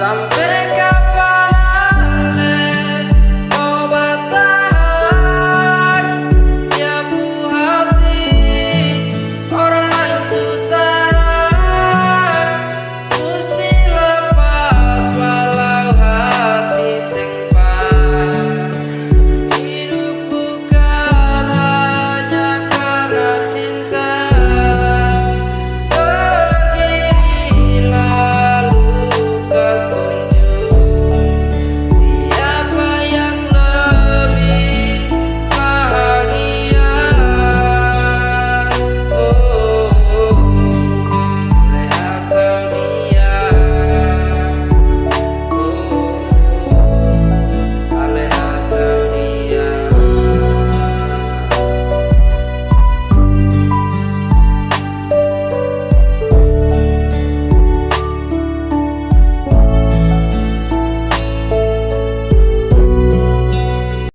Someday